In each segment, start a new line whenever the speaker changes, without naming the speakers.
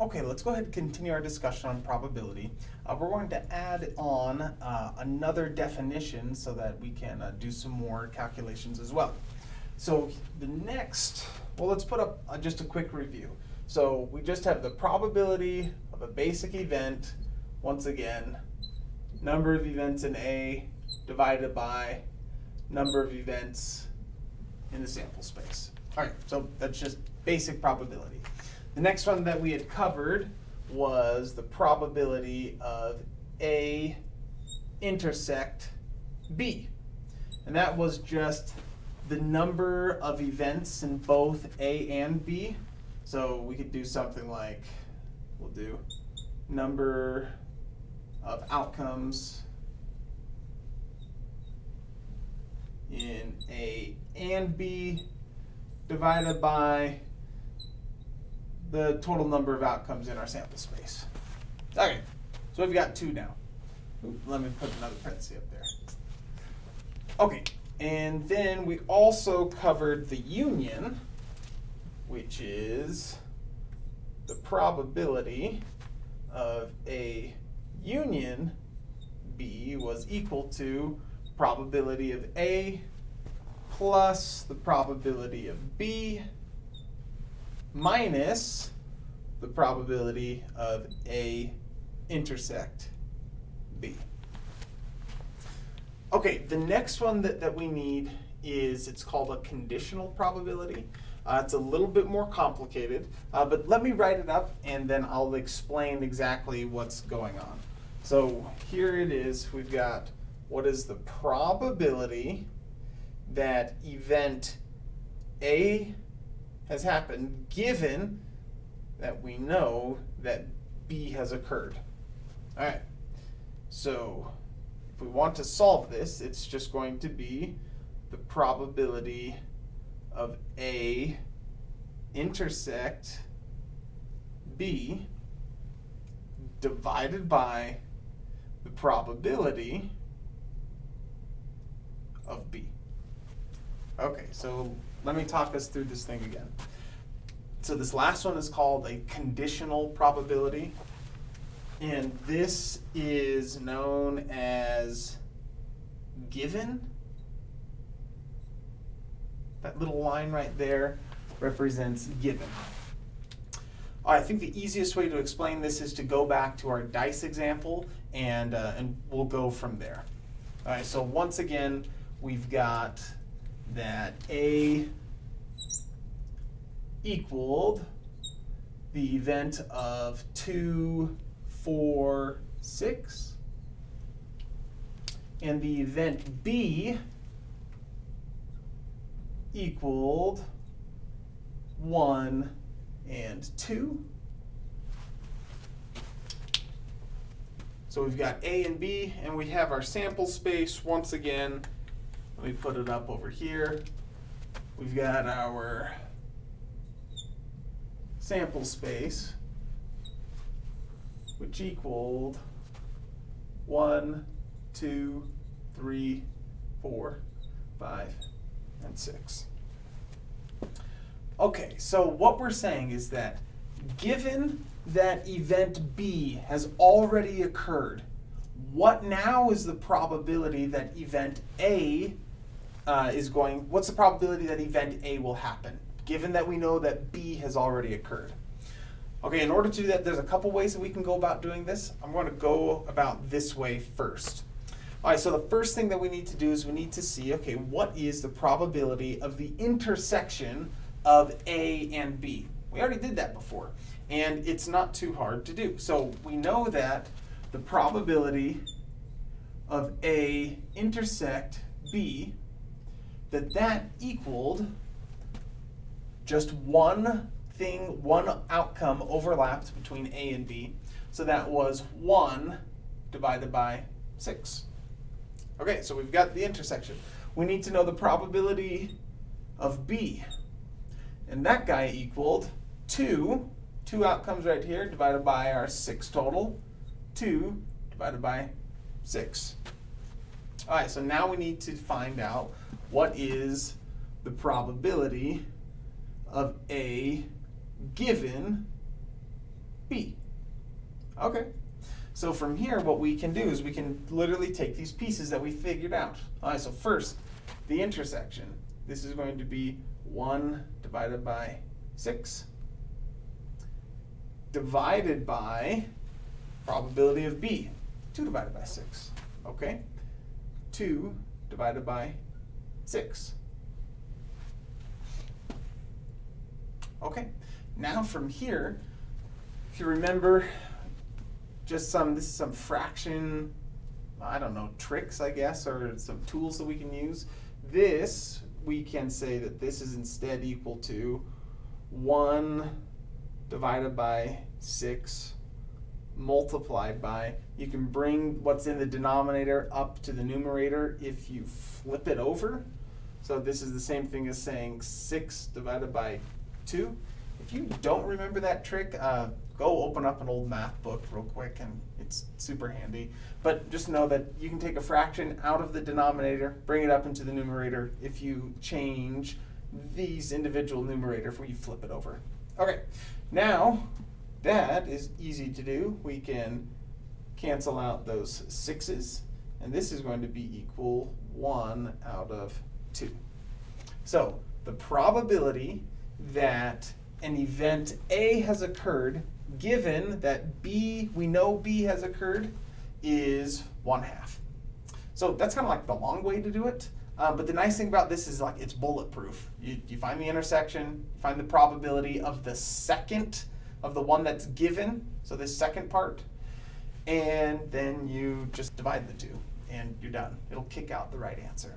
Okay, let's go ahead and continue our discussion on probability. Uh, we're going to add on uh, another definition so that we can uh, do some more calculations as well. So the next, well, let's put up uh, just a quick review. So we just have the probability of a basic event, once again, number of events in A divided by number of events in the sample space. All right, so that's just basic probability. The next one that we had covered was the probability of A intersect B. And that was just the number of events in both A and B. So we could do something like, we'll do number of outcomes in A and B divided by the total number of outcomes in our sample space. Okay, so we've got two now. Let me put another parenthesis up there. Okay, and then we also covered the union, which is the probability of a union B was equal to probability of A plus the probability of B minus the probability of A intersect B. Okay, the next one that, that we need is, it's called a conditional probability. Uh, it's a little bit more complicated, uh, but let me write it up and then I'll explain exactly what's going on. So here it is, we've got what is the probability that event A has happened given that we know that B has occurred. All right, so if we want to solve this, it's just going to be the probability of A intersect B divided by the probability of B. Okay, so let me talk us through this thing again. So this last one is called a conditional probability. And this is known as given. That little line right there represents given. I think the easiest way to explain this is to go back to our dice example and, uh, and we'll go from there. All right, so once again, we've got that A equaled the event of 2, 4, 6. And the event B equaled 1 and 2. So we've got A and B, and we have our sample space once again. Let me put it up over here. We've got our sample space, which equaled one, two, three, four, five, and 6. Okay, so what we're saying is that given that event B has already occurred, what now is the probability that event A uh, is going, what's the probability that event A will happen, given that we know that B has already occurred? Okay, in order to do that, there's a couple ways that we can go about doing this. I'm going to go about this way first. All right, so the first thing that we need to do is we need to see, okay, what is the probability of the intersection of A and B? We already did that before, and it's not too hard to do. So we know that the probability of A intersect B, that that equaled just one thing, one outcome overlapped between A and B. So that was 1 divided by 6. Okay, so we've got the intersection. We need to know the probability of B. And that guy equaled 2, two outcomes right here, divided by our 6 total. 2 divided by 6. All right, so now we need to find out what is the probability of A given B. Okay. So from here, what we can do is we can literally take these pieces that we figured out. All right, so first, the intersection. This is going to be 1 divided by 6 divided by probability of B, 2 divided by 6. Okay? 2 divided by 6. Okay, now from here, if you remember, just some, this is some fraction, I don't know, tricks, I guess, or some tools that we can use. This, we can say that this is instead equal to 1 divided by 6 multiplied by, you can bring what's in the denominator up to the numerator if you flip it over. So this is the same thing as saying 6 divided by 2. If you don't remember that trick, uh, go open up an old math book real quick and it's super handy. But just know that you can take a fraction out of the denominator, bring it up into the numerator if you change these individual numerator when you flip it over. Okay, now that is easy to do. We can cancel out those sixes and this is going to be equal 1 out of 2. So the probability that an event A has occurred, given that B, we know B has occurred, is 1 half. So that's kind of like the long way to do it. Um, but the nice thing about this is like it's bulletproof. You, you find the intersection, you find the probability of the second of the one that's given, so this second part, and then you just divide the two and you're done. It'll kick out the right answer.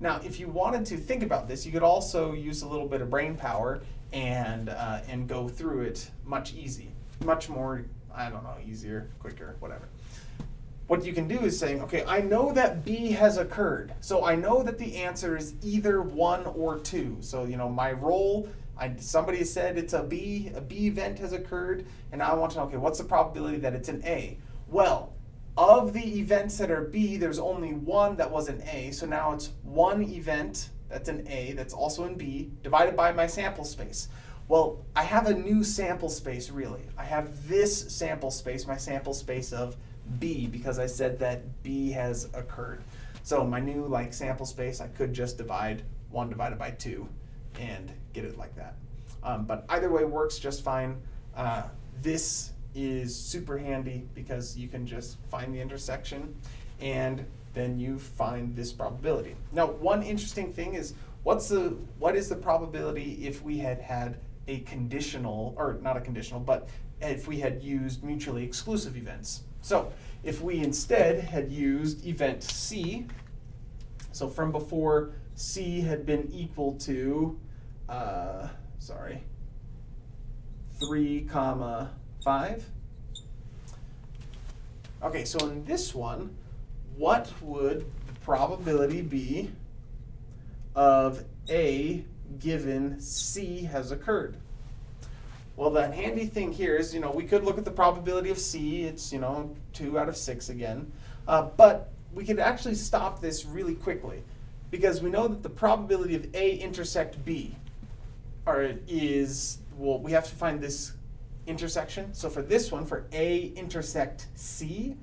Now, if you wanted to think about this, you could also use a little bit of brain power and, uh, and go through it much easy, much more, I don't know, easier, quicker, whatever. What you can do is saying, okay, I know that B has occurred. So I know that the answer is either one or two. So, you know, my roll, I, somebody said it's a B, a B event has occurred, and I want to know, okay, what's the probability that it's an A? Well, of the events that are B, there's only one that was an A, so now it's one event that's an A that's also in B divided by my sample space. Well, I have a new sample space really. I have this sample space, my sample space of B because I said that B has occurred. So my new like sample space, I could just divide one divided by two and get it like that. Um, but either way works just fine. Uh, this is super handy because you can just find the intersection and then you find this probability. Now, one interesting thing is what's the what is the probability if we had had a conditional or not a conditional, but if we had used mutually exclusive events. So, if we instead had used event C, so from before C had been equal to uh, sorry, 3 comma 5. Okay, so in this one, what would the probability be of A given C has occurred? Well, the handy thing here is, you know, we could look at the probability of C. It's, you know, 2 out of 6 again. Uh, but we could actually stop this really quickly because we know that the probability of A intersect B are, is, well, we have to find this intersection. So for this one, for A intersect C,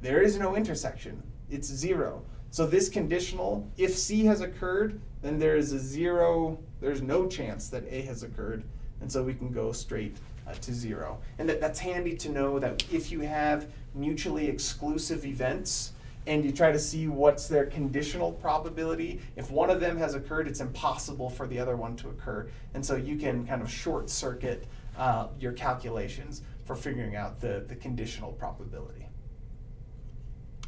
there is no intersection. It's zero. So this conditional, if C has occurred, then there is a zero, there's no chance that A has occurred. And so we can go straight uh, to zero. And that, that's handy to know that if you have mutually exclusive events, and you try to see what's their conditional probability. If one of them has occurred, it's impossible for the other one to occur. And so you can kind of short circuit uh, your calculations for figuring out the, the conditional probability.